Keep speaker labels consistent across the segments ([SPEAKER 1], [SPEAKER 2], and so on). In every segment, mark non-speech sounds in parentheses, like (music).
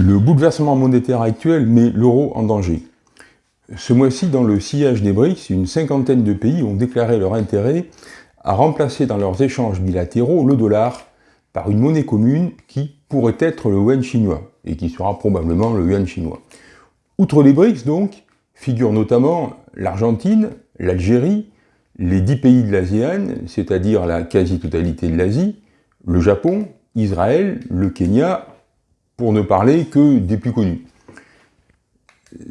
[SPEAKER 1] Le bouleversement monétaire actuel met l'euro en danger. Ce mois-ci, dans le sillage des BRICS, une cinquantaine de pays ont déclaré leur intérêt à remplacer dans leurs échanges bilatéraux le dollar par une monnaie commune qui pourrait être le yuan chinois, et qui sera probablement le yuan chinois. Outre les BRICS, donc, figurent notamment l'Argentine, l'Algérie, les dix pays de l'ASEAN, c'est-à-dire la quasi-totalité de l'Asie, le Japon, Israël, le Kenya, pour ne parler que des plus connus.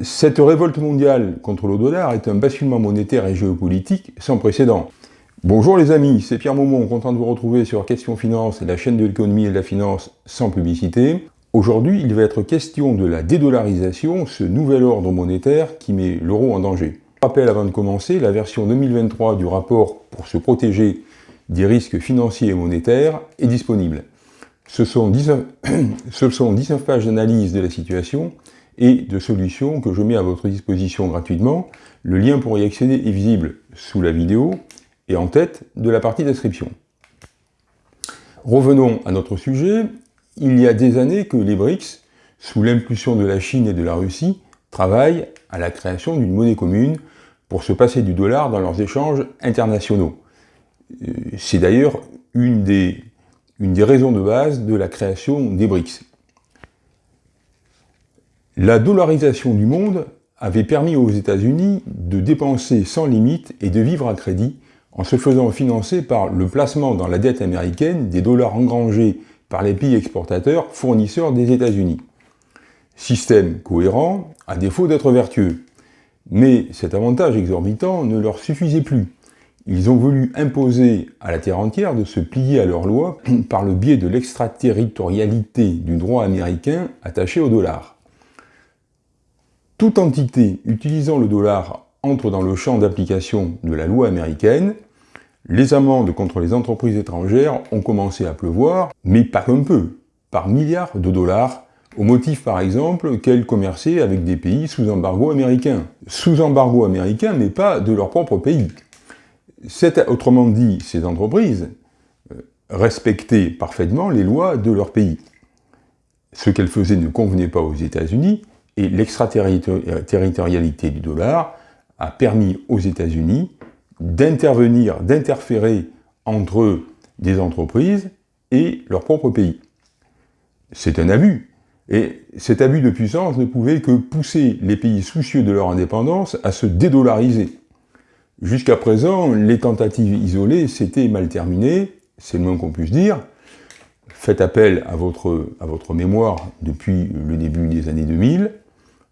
[SPEAKER 1] Cette révolte mondiale contre le dollar est un basculement monétaire et géopolitique sans précédent. Bonjour les amis, c'est Pierre Maumont, content de vous retrouver sur Question Finance, la chaîne de l'économie et de la finance sans publicité. Aujourd'hui, il va être question de la dédollarisation, ce nouvel ordre monétaire qui met l'euro en danger. Rappel avant de commencer, la version 2023 du rapport pour se protéger des risques financiers et monétaires est disponible. Ce sont 19, (clears throat) ce sont 19 pages d'analyse de la situation et de solutions que je mets à votre disposition gratuitement. Le lien pour y accéder est visible sous la vidéo et en tête de la partie description. Revenons à notre sujet. Il y a des années que les BRICS, sous l'impulsion de la Chine et de la Russie, travaillent à la création d'une monnaie commune pour se passer du dollar dans leurs échanges internationaux. Euh, c'est d'ailleurs une des, une des raisons de base de la création des BRICS. La dollarisation du monde avait permis aux États-Unis de dépenser sans limite et de vivre à crédit en se faisant financer par le placement dans la dette américaine des dollars engrangés par les pays exportateurs fournisseurs des États-Unis. Système cohérent, à défaut d'être vertueux. Mais cet avantage exorbitant ne leur suffisait plus. Ils ont voulu imposer à la terre entière de se plier à leurs lois (clears throat) par le biais de l'extraterritorialité du droit américain attaché au dollar. Toute entité utilisant le dollar entre dans le champ d'application de la loi américaine, les amendes contre les entreprises étrangères ont commencé à pleuvoir, mais pas un peu, par milliards de dollars, au motif par exemple qu'elles commerçaient avec des pays sous embargo américain. Sous embargo américain, mais pas de leur propre pays. Autrement dit, ces entreprises euh, respectaient parfaitement les lois de leur pays. Ce qu'elles faisaient ne convenait pas aux États-Unis, et l'extraterritorialité du dollar a permis aux États-Unis d'intervenir, d'interférer entre des entreprises et leur propre pays. C'est un abus. Et cet abus de puissance ne pouvait que pousser les pays soucieux de leur indépendance à se dédollariser. Jusqu'à présent, les tentatives isolées s'étaient mal terminées, c'est le moins qu'on puisse dire. Faites appel à votre, à votre mémoire depuis le début des années 2000.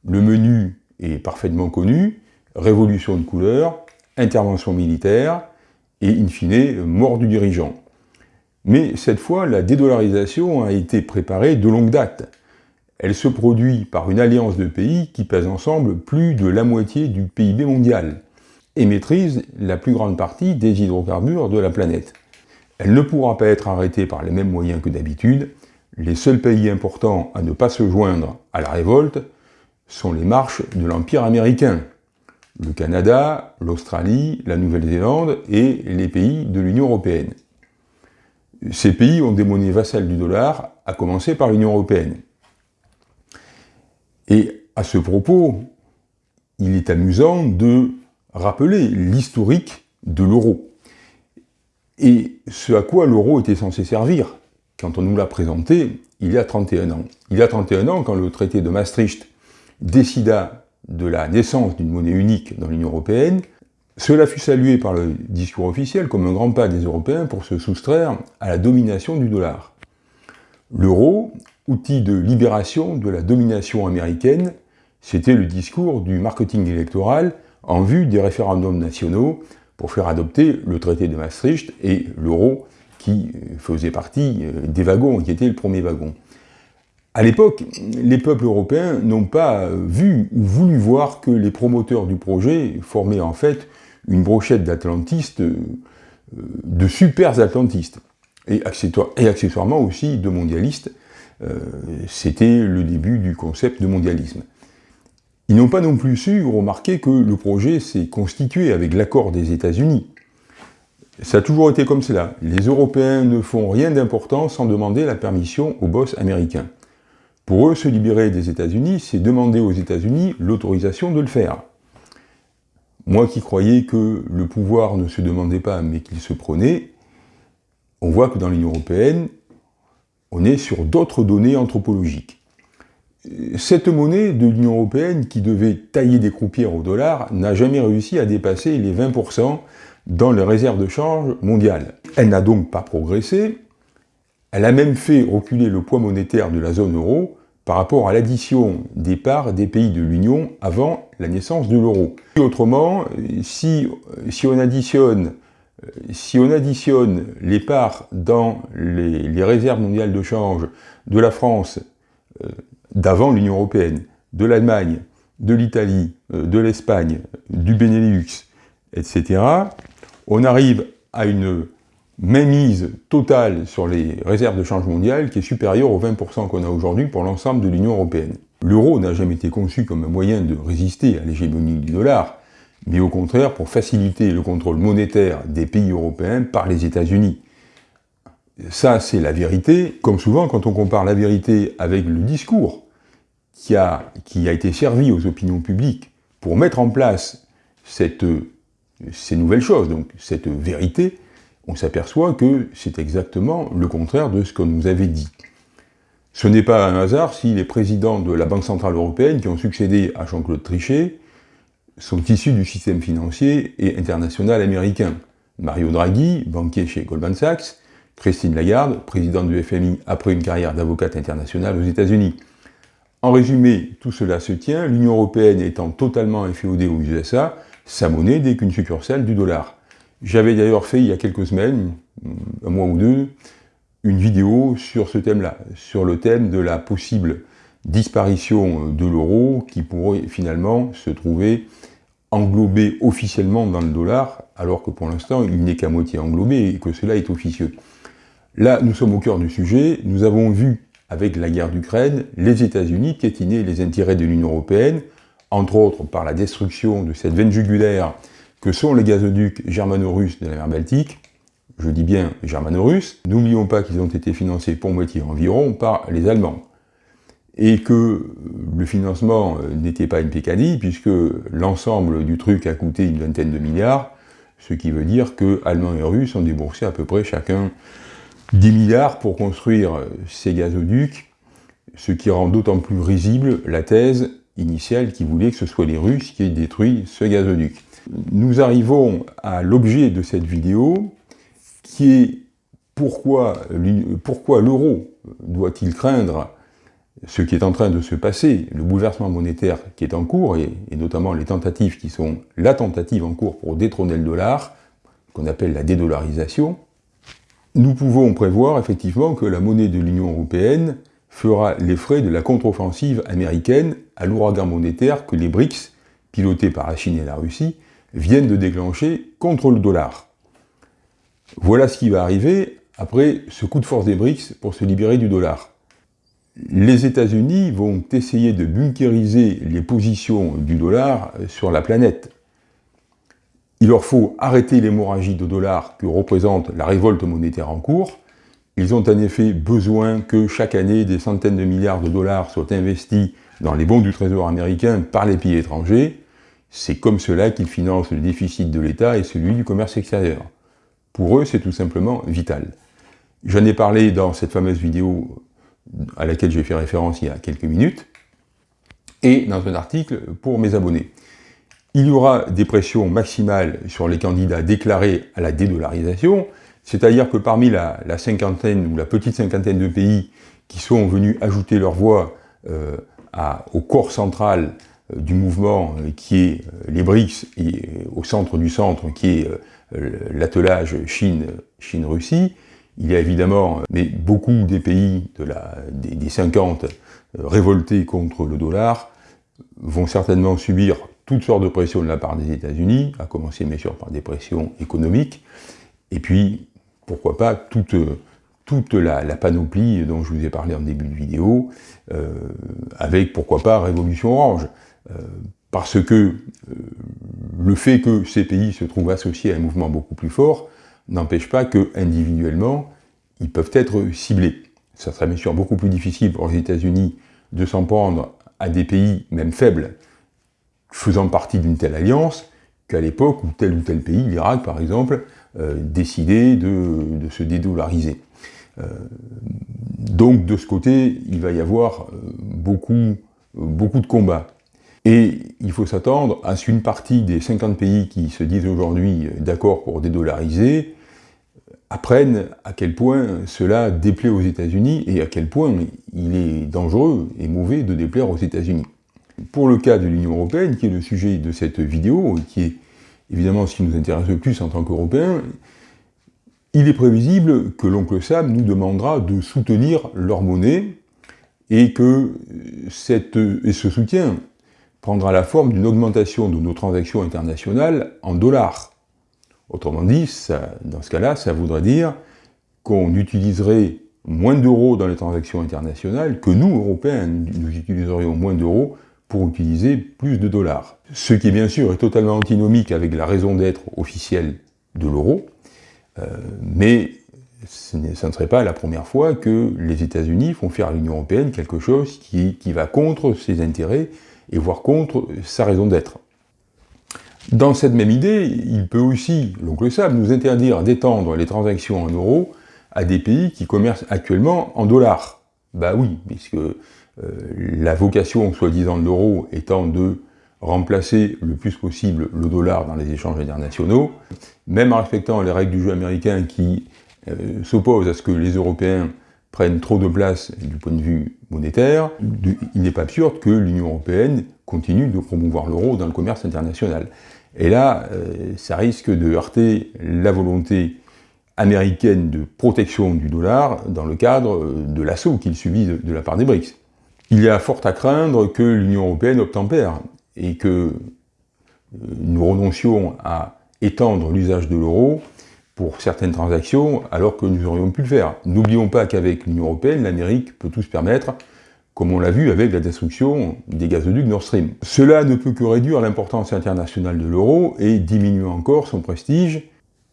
[SPEAKER 1] Le menu est parfaitement connu, révolution de couleur, intervention militaire, et in fine, mort du dirigeant. Mais cette fois, la dédollarisation a été préparée de longue date. Elle se produit par une alliance de pays qui pèsent ensemble plus de la moitié du PIB mondial et maîtrisent la plus grande partie des hydrocarbures de la planète. Elle ne pourra pas être arrêtée par les mêmes moyens que d'habitude. Les seuls pays importants à ne pas se joindre à la révolte sont les marches de l'Empire américain, le Canada, l'Australie, la Nouvelle-Zélande et les pays de l'Union européenne. Ces pays ont des monnaies vassales du dollar, à commencer par l'Union européenne. Et à ce propos, il est amusant de rappeler l'historique de l'euro. Et ce à quoi l'euro était censé servir, quand on nous l'a présenté il y a 31 ans. Il y a 31 ans, quand le traité de Maastricht décida de la naissance d'une monnaie unique dans l'Union européenne, cela fut salué par le discours officiel comme un grand pas des Européens pour se soustraire à la domination du dollar. L'euro, outil de libération de la domination américaine, c'était le discours du marketing électoral en vue des référendums nationaux pour faire adopter le traité de Maastricht et l'euro qui faisait partie euh, des wagons, qui était le premier wagon. À l'époque, les peuples européens n'ont pas vu ou voulu voir que les promoteurs du projet formaient en fait une brochette d'atlantistes, euh, de super atlantistes, et, accessoirement aussi de mondialistes. Euh, c'était le début du concept de mondialisme. Ils n'ont pas non plus su remarquer que le projet s'est constitué avec l'accord des États-Unis. Ça a toujours été comme cela. Les Européens ne font rien d'important sans demander la permission au boss américain. Pour eux, se libérer des États-Unis, c'est demander aux États-Unis l'autorisation de le faire. Moi qui croyais que le pouvoir ne se demandait pas, mais qu'il se prenait, on voit que dans l'Union européenne, on est sur d'autres données anthropologiques. Cette monnaie de l'Union européenne, qui devait tailler des croupières au dollar, n'a jamais réussi à dépasser les 20% dans les réserves de change mondiales. Elle n'a donc pas progressé, elle a même fait reculer le poids monétaire de la zone euro par rapport à l'addition des parts des pays de l'Union avant la naissance de l'euro. Autrement, si, on additionne, les parts dans les, réserves mondiales de change de la France euh, d'avant l'Union européenne, de l'Allemagne, de l'Italie, euh, de l'Espagne, du Benelux, etc., on arrive à une mainmise totale sur les réserves de change mondiales qui est supérieure aux 20% qu'on a aujourd'hui pour l'ensemble de l'Union européenne. L'euro n'a jamais été conçu comme un moyen de résister à l'hégémonie du dollar, mais au contraire pour faciliter le contrôle monétaire des pays européens par les États-Unis. Ça, c'est la vérité. Comme souvent, quand on compare la vérité avec le discours qui a, été servi aux opinions publiques pour mettre en place ces nouvelles choses, donc cette vérité, on s'aperçoit que c'est exactement le contraire de ce qu'on nous avait dit. Ce n'est pas un hasard si les présidents de la Banque Centrale Européenne qui ont succédé à Jean-Claude Trichet sont issus du système financier et international américain. Mario Draghi, banquier chez Goldman Sachs, Christine Lagarde, présidente du FMI après une carrière d'avocate internationale aux États-Unis. En résumé, tout cela se tient, l'Union Européenne étant totalement inféodée aux USA, sa monnaie n'est qu'une succursale du dollar. J'avais d'ailleurs fait il y a quelques semaines, un mois ou deux, une vidéo sur ce thème-là, sur le thème de la possible disparition de l'euro qui pourrait finalement se trouver englobé officiellement dans le dollar, alors que pour l'instant il n'est qu'à moitié englobé et que cela est officieux. Là, nous sommes au cœur du sujet, nous avons vu avec la guerre d'Ukraine les États-Unis piétiner les intérêts de l'Union européenne, entre autres par la destruction de cette veine jugulaire que sont les gazoducs germano-russes de la mer Baltique, je dis bien germano-russes, n'oublions pas qu'ils ont été financés pour moitié environ par les Allemands, et que le financement euh, n'était pas une pécadille, puisque l'ensemble du truc a coûté une vingtaine de milliards, ce qui veut dire que Allemands et Russes ont déboursé à peu près chacun 10 milliards pour construire euh, ces gazoducs, ce qui rend d'autant plus risible la thèse initiale qui voulait que ce soit les Russes qui aient détruit ce gazoduc. Nous arrivons à l'objet de cette vidéo, qui est pourquoi, l'euro doit-il craindre ce qui est en train de se passer, le bouleversement monétaire qui est en cours, et, notamment les tentatives qui sont la tentative en cours pour détrôner le dollar, qu'on appelle la dédollarisation, nous pouvons prévoir effectivement que la monnaie de l'Union européenne fera les frais de la contre-offensive américaine à l'ouragan monétaire que les BRICS, pilotés par la Chine et la Russie, viennent de déclencher contre le dollar. Voilà ce qui va arriver après ce coup de force des BRICS pour se libérer du dollar. Les États-Unis vont essayer de bunkériser les positions du dollar sur la planète. Il leur faut arrêter l'hémorragie de dollars que représente la révolte monétaire en cours. Ils ont en effet besoin que chaque année des centaines de milliards de dollars soient investis dans les bons du trésor américain par les pays étrangers. C'est comme cela qu'ils financent le déficit de l'État et celui du commerce extérieur. Pour eux, c'est tout simplement vital. J'en ai parlé dans cette fameuse vidéo à laquelle j'ai fait référence il y a quelques minutes, et dans un article pour mes abonnés. Il y aura des pressions maximales sur les candidats déclarés à la dédollarisation, c'est-à-dire que parmi la, cinquantaine ou la petite cinquantaine de pays qui sont venus ajouter leur voix euh, au corps central euh, du mouvement euh, qui est les BRICS et au centre du centre qui est l'attelage Chine-Russie, il y a évidemment mais beaucoup des pays des, des 50 révoltés contre le dollar vont certainement subir toutes sortes de pressions de la part des États-Unis, à commencer bien sûr par des pressions économiques, et puis, pourquoi pas, toute, toute la, panoplie dont je vous ai parlé en début de vidéo, avec, pourquoi pas, Révolution Orange. Euh, parce que euh, le fait que ces pays se trouvent associés à un mouvement beaucoup plus fort n'empêche pas que individuellement ils peuvent être ciblés. Ça serait bien sûr beaucoup plus difficile pour les États-Unis de s'en prendre à des pays, même faibles, faisant partie d'une telle alliance, qu'à l'époque où tel ou tel pays, l'Irak par exemple, euh, décidait de, se dédollariser. Euh, donc de ce côté, il va y avoir euh, beaucoup, beaucoup de combats. Et il faut s'attendre à ce qu'une partie des 50 pays qui se disent aujourd'hui d'accord pour dédollariser apprennent à quel point cela déplaît aux États-Unis et à quel point il est dangereux et mauvais de déplaire aux États-Unis. Pour le cas de l'Union Européenne, qui est le sujet de cette vidéo, et qui est évidemment ce qui nous intéresse le plus en tant qu'Européens, il est prévisible que l'oncle Sam nous demandera de soutenir leur monnaie et que cette, et ce soutien prendra la forme d'une augmentation de nos transactions internationales en dollars. Autrement dit, dans ce cas-là, ça voudrait dire qu'on utiliserait moins d'euros dans les transactions internationales, que nous, Européens, nous utiliserions moins d'euros pour utiliser plus de dollars. Ce qui, bien sûr, est totalement antinomique avec la raison d'être officielle de l'euro, euh, mais ce ne serait pas la première fois que les États-Unis font faire à l'Union Européenne quelque chose qui, qui va contre ses intérêts et voire contre sa raison d'être. Dans cette même idée, il peut aussi, l'oncle Sam, nous interdire d'étendre les transactions en euros à des pays qui commercent actuellement en dollars. Bah oui, puisque la vocation, soi-disant, de l'euro étant de remplacer le plus possible le dollar dans les échanges internationaux, même en respectant les règles du jeu américain qui euh, s'opposent à ce que les Européens prennent trop de place du point de vue monétaire, il n'est pas absurde que l'Union Européenne continue de promouvoir l'euro dans le commerce international. Et là, euh, ça risque de heurter la volonté américaine de protection du dollar dans le cadre euh, de l'assaut qu'il subit de, la part des BRICS. Il y a fort à craindre que l'Union européenne obtempère et que euh, nous renoncions à étendre l'usage de l'euro pour certaines transactions alors que nous aurions pu le faire. N'oublions pas qu'avec l'Union européenne, l'Amérique peut tout se permettre comme on l'a vu avec la destruction des gazoducs Nord Stream. Cela ne peut que réduire l'importance internationale de l'euro et diminuer encore son prestige.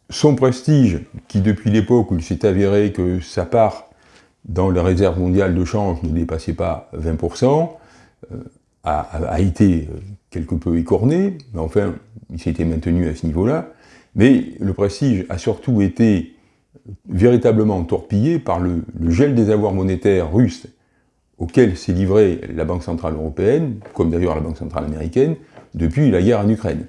[SPEAKER 1] Son prestige, qui depuis l'époque où il s'est avéré que sa part dans les réserves mondiales de change ne dépassait pas 20%, euh, a, été quelque peu écorné, mais enfin, il s'était maintenu à ce niveau-là. Mais le prestige a surtout été véritablement torpillé par le, le gel des avoirs monétaires russes auquel s'est livrée la Banque Centrale Européenne, comme d'ailleurs la Banque Centrale Américaine, depuis la guerre en Ukraine.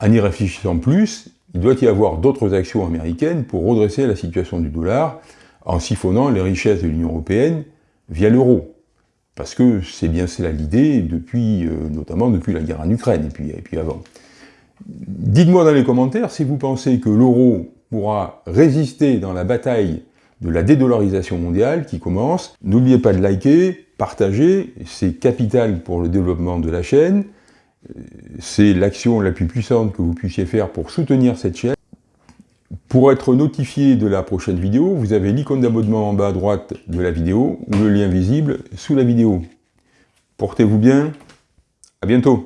[SPEAKER 1] En y réfléchissant plus, il doit y avoir d'autres actions américaines pour redresser la situation du dollar en siphonnant les richesses de l'Union Européenne via l'euro. Parce que c'est bien cela l'idée, depuis, euh, notamment depuis la guerre en Ukraine, et puis, et puis avant. Dites-moi dans les commentaires si vous pensez que l'euro pourra résister dans la bataille de la dédollarisation mondiale qui commence. N'oubliez pas de liker, partager, c'est capital pour le développement de la chaîne. C'est l'action la plus puissante que vous puissiez faire pour soutenir cette chaîne. Pour être notifié de la prochaine vidéo, vous avez l'icône d'abonnement en bas à droite de la vidéo ou le lien visible sous la vidéo. Portez-vous bien, à bientôt